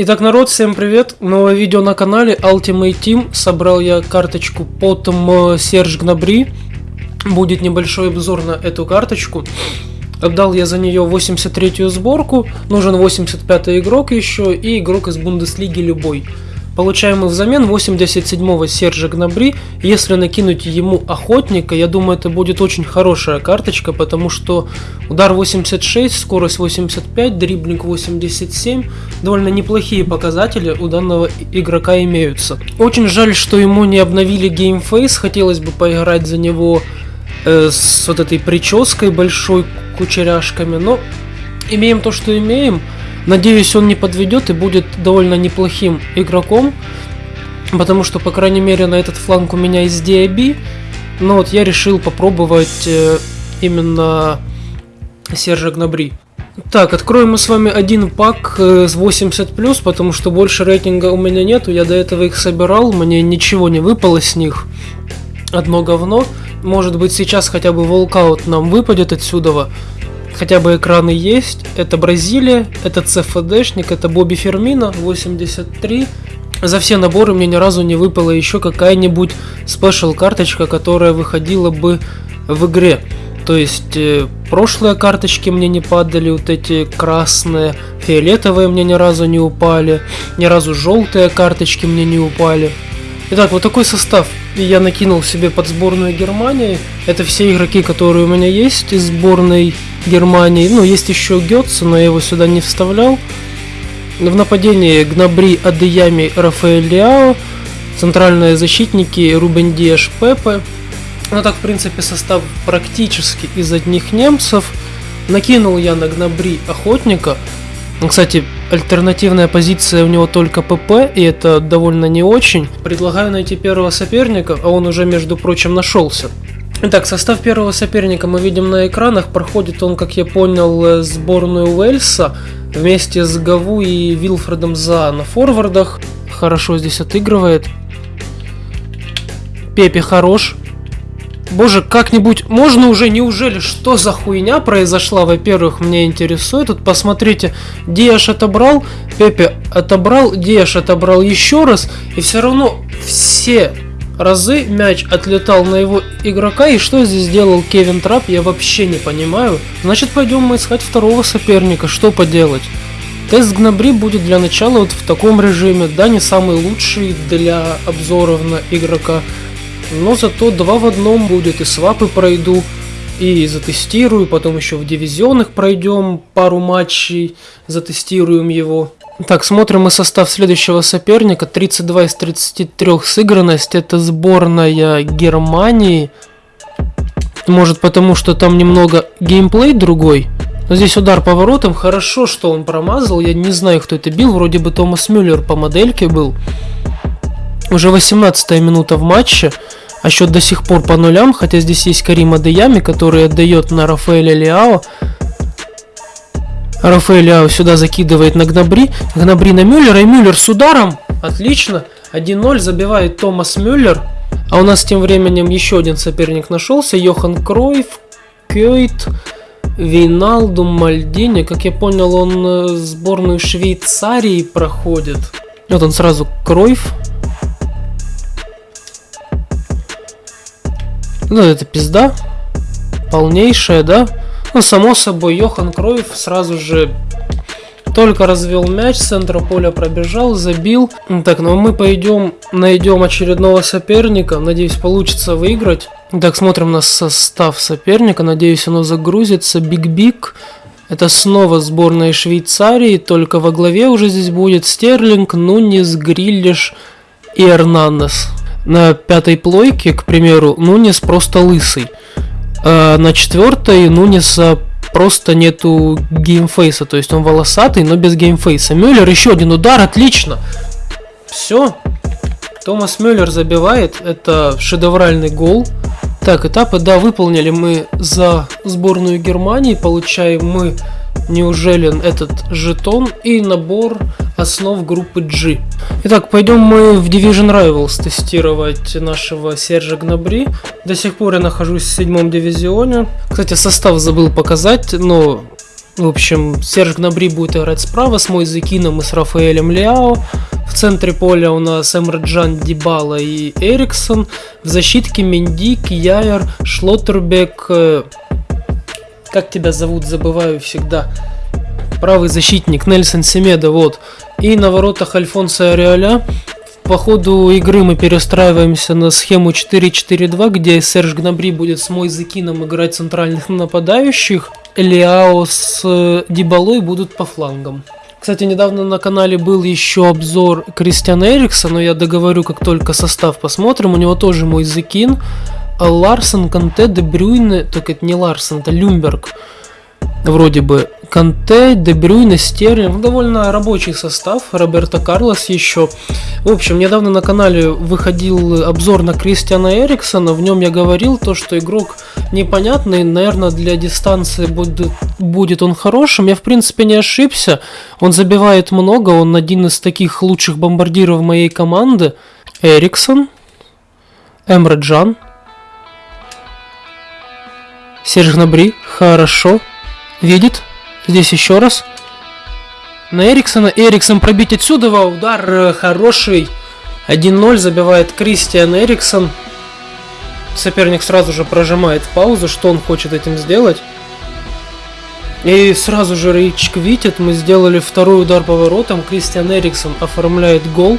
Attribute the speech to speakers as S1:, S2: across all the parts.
S1: Итак, народ, всем привет! Новое видео на канале Ultimate Team. Собрал я карточку потом Серж Гнабри. Будет небольшой обзор на эту карточку. Отдал я за нее 83-ю сборку. Нужен 85-й игрок еще и игрок из Бундеслиги любой. Получаем мы взамен 87-го Сержа Гнабри. Если накинуть ему охотника, я думаю, это будет очень хорошая карточка, потому что удар 86, скорость 85, дриблинг 87. Довольно неплохие показатели у данного игрока имеются. Очень жаль, что ему не обновили game face. Хотелось бы поиграть за него э, с вот этой прической большой, кучеряшками. Но имеем то, что имеем. Надеюсь, он не подведет и будет довольно неплохим игроком, потому что, по крайней мере, на этот фланг у меня есть DIB, но вот я решил попробовать э, именно Сержа Гнабри. Так, откроем мы с вами один пак э, с 80+, потому что больше рейтинга у меня нету, я до этого их собирал, мне ничего не выпало с них. Одно говно. Может быть сейчас хотя бы волкаут нам выпадет отсюда хотя бы экраны есть. Это Бразилия, это ЦФДшник, это Бобби Фермина 83. За все наборы мне ни разу не выпала еще какая-нибудь спешл карточка, которая выходила бы в игре. То есть э, прошлые карточки мне не падали, вот эти красные, фиолетовые мне ни разу не упали, ни разу желтые карточки мне не упали. Итак, вот такой состав я накинул себе под сборную Германии. Это все игроки, которые у меня есть из сборной Германии. Ну, есть еще Гетца, но я его сюда не вставлял. В нападении Гнабри, Адеями, Рафаэль Лиао. Центральные защитники Рубен Диаш, Пепе. Ну так, в принципе, состав практически из одних немцев. Накинул я на Гнабри Охотника. Кстати, альтернативная позиция у него только ПП, и это довольно не очень. Предлагаю найти первого соперника, а он уже, между прочим, нашелся. Итак, состав первого соперника мы видим на экранах. Проходит он, как я понял, э, сборную Уэльса вместе с Гаву и Вилфредом за на форвардах. Хорошо здесь отыгрывает. Пепе хорош. Боже, как-нибудь можно уже, неужели, что за хуйня произошла, во-первых, мне интересует. Тут посмотрите, Диаш отобрал, Пепе отобрал, Диаш отобрал еще раз, и все равно все разы мяч отлетал на его игрока, и что здесь сделал Кевин Трап, я вообще не понимаю. Значит, пойдем мы искать второго соперника, что поделать. Тест Гнабри будет для начала вот в таком режиме, да, не самый лучший для обзоров на игрока, но зато два в одном будет, и свапы пройду, и затестирую, потом еще в дивизионных пройдем пару матчей, затестируем его. Так, смотрим мы состав следующего соперника. 32 из 33 сыгранность. Это сборная Германии. Может потому, что там немного геймплей другой. Но здесь удар поворотом. Хорошо, что он промазал. Я не знаю, кто это бил. Вроде бы Томас Мюллер по модельке был. Уже 18 минута в матче. А счет до сих пор по нулям. Хотя здесь есть Карима Деями, который отдает на Рафаэля Лиао. Рафаэля сюда закидывает на Гнабри. Гнабри на Мюллера. И Мюллер с ударом. Отлично. 1-0 забивает Томас Мюллер. А у нас тем временем еще один соперник нашелся. Йохан Кройф, Кёйт, Вейналду, Мальдини. Как я понял, он э, сборную Швейцарии проходит. Вот он сразу Кройф. Ну, это пизда. Полнейшая, да? Ну, само собой, Йохан Кроев сразу же только развел мяч, с центра поля пробежал, забил. Так, ну мы пойдем, найдем очередного соперника. Надеюсь, получится выиграть. Так, смотрим на состав соперника. Надеюсь, оно загрузится. Биг-Биг. Это снова сборная Швейцарии, только во главе уже здесь будет Стерлинг, Нунис, Гриллиш и Эрнандес. На пятой плойке, к примеру, Нунис просто лысый. Э, на четвертой Нуниса просто нету геймфейса, то есть он волосатый, но без геймфейса. Мюллер еще один удар, отлично. Все. Томас Мюллер забивает, это шедевральный гол. Так, этапы, да, выполнили мы за сборную Германии, получаем мы неужели этот жетон и набор основ группы G. Итак, пойдем мы в Division Rivals тестировать нашего Сержа Гнабри. До сих пор я нахожусь в седьмом дивизионе. Кстати, состав забыл показать, но В общем, Серж Гнабри будет играть справа с Мойзекином и с Рафаэлем Ляо. В центре поля у нас Эмраджан, Дибала и Эриксон. В защитке Менди, Кияер, Шлоттербек. Как тебя зовут, забываю всегда. Правый защитник Нельсон Семеда, вот. И на воротах Альфонса Ариоля. По ходу игры мы перестраиваемся на схему 4-4-2, где Серж Гнабри будет с Мойзекином играть центральных нападающих. Лиао с э, Дибалой будут по флангам. Кстати, недавно на канале был еще обзор Кристиана Эрикса, но я договорю, как только состав посмотрим. У него тоже мой Закин, Ларсон, Канте, Дебрюйне, только это не Ларсон, это Люмберг. Вроде бы. Канте, Дебрюйна, Стерлинг, довольно рабочий состав, Роберто Карлос еще. В общем, недавно на канале выходил обзор на Кристиана Эриксона, в нем я говорил то, что игрок непонятный, наверное, для дистанции будет, будет он хорошим. Я, в принципе, не ошибся, он забивает много, он один из таких лучших бомбардиров моей команды. Эриксон, Эмре Джан, Серж Набри, хорошо, Видит. Здесь еще раз. На Эриксона. Эриксон пробить отсюда. Удар э, хороший. 1-0 забивает Кристиан Эриксон. Соперник сразу же прожимает паузу, что он хочет этим сделать. И сразу же Рейчик видит, мы сделали второй удар по воротам. Кристиан Эриксон оформляет гол.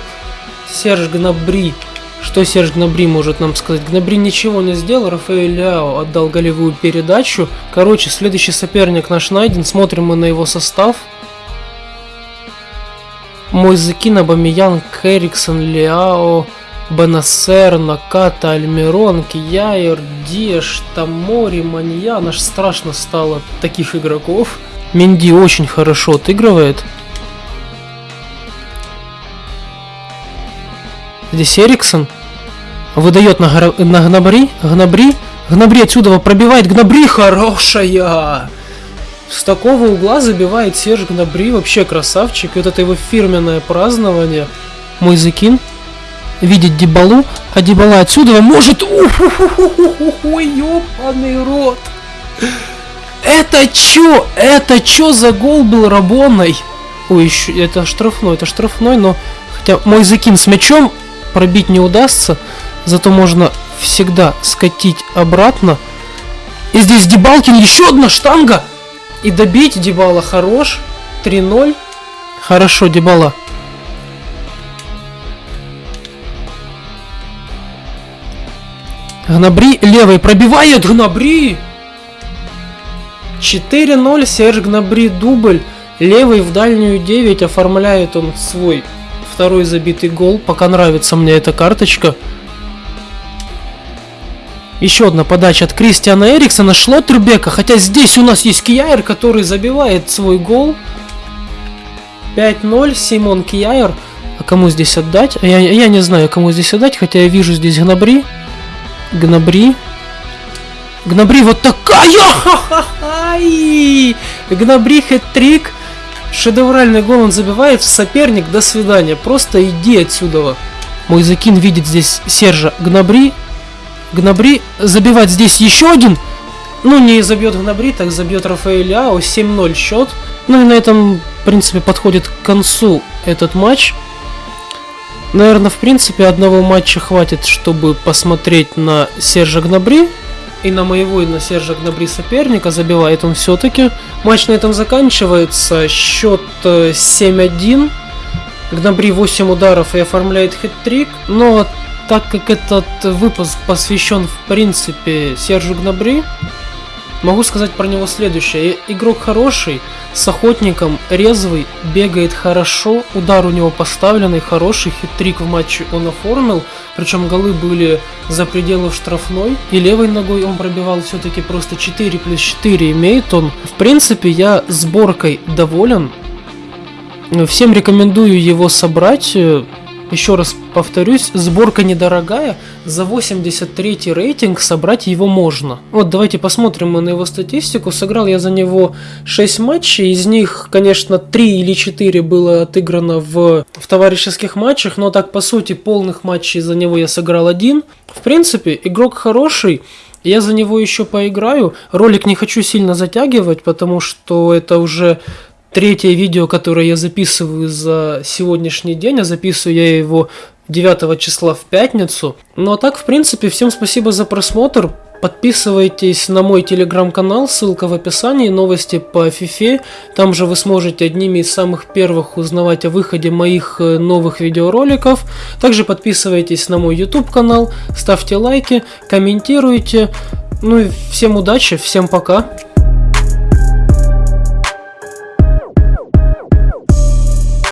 S1: Серж Гнабри что Серж Гнабри может нам сказать? Гнабри ничего не сделал, Рафаэль Ляо отдал голевую передачу. Короче, следующий соперник наш найден, смотрим мы на его состав. Мойзекин, Абамиян, Кэриксон, Ляо, Бенасер, Наката, Альмирон, Кияер, Деш, Тамори, Маньян. Аж страшно стало таких игроков. Минди очень хорошо отыгрывает. Здесь Эриксон. Выдает на, гра... на Гнабри. Гнабри. Гнабри отсюда пробивает. Гнабри хорошая. С такого угла забивает Серж Гнабри. Вообще красавчик. Вот это его фирменное празднование. Мой закин. Видит Дебалу. А Дебала отсюда может... Ой, ёбаный рот. Это чё? Это чё за гол был Рабоной? Ой, еще это штрафной, это штрафной, но... Хотя мой закин с мячом пробить не удастся, зато можно всегда скатить обратно. И здесь Дебалкин, еще одна штанга! И добить Дебала хорош. 3-0. Хорошо, Дебала. Гнабри левой пробивает Гнабри! 4-0, Серж Гнабри дубль. Левый в дальнюю 9 оформляет он свой второй забитый гол. Пока нравится мне эта карточка. Еще одна подача от Кристиана Эриксона, Шлоттербека. Хотя здесь у нас есть Кияер, который забивает свой гол. 5-0, Симон Кияер. А кому здесь отдать? Я, я не знаю, кому здесь отдать, хотя я вижу здесь Гнабри. Гнабри. Гнабри вот такая! Гнабри хэт-трик. Шедевральный гол он забивает, соперник, до свидания, просто иди отсюда. Мой закин видит здесь Сержа Гнабри. Гнабри забивать здесь еще один. Ну, не забьет Гнабри, так забьет Рафаэль Ао, 7-0 счет. Ну и на этом, в принципе, подходит к концу этот матч. Наверное, в принципе, одного матча хватит, чтобы посмотреть на Сержа Гнабри и на моего, и на Сержа Гнабри соперника. Забивает он все-таки. Матч на этом заканчивается. Счет 7-1. Э, Гнабри 8 ударов и оформляет хет-трик. Но так как этот выпуск посвящен в принципе Сержу Гнабри, могу сказать про него следующее. Игрок хороший, с охотником, резвый, бегает хорошо, удар у него поставленный, хороший, хитрик в матче он оформил, причем голы были за пределы штрафной, и левой ногой он пробивал все-таки просто 4 плюс 4 имеет он. В принципе, я сборкой доволен, всем рекомендую его собрать, еще раз повторюсь, сборка недорогая, за 83 рейтинг собрать его можно. Вот давайте посмотрим мы на его статистику. Сыграл я за него 6 матчей, из них, конечно, 3 или 4 было отыграно в, в товарищеских матчах, но так по сути полных матчей за него я сыграл один. В принципе, игрок хороший, Я за него еще поиграю. Ролик не хочу сильно затягивать, потому что это уже третье видео, которое я записываю за сегодняшний день, а записываю я его 9 числа в пятницу. Ну а так, в принципе, всем спасибо за просмотр. Подписывайтесь на мой телеграм-канал, ссылка в описании, новости по FIFA. Там же вы сможете одними из самых первых узнавать о выходе моих э, новых видеороликов. Также подписывайтесь на мой YouTube канал, ставьте лайки, комментируйте. Ну и всем удачи, всем пока.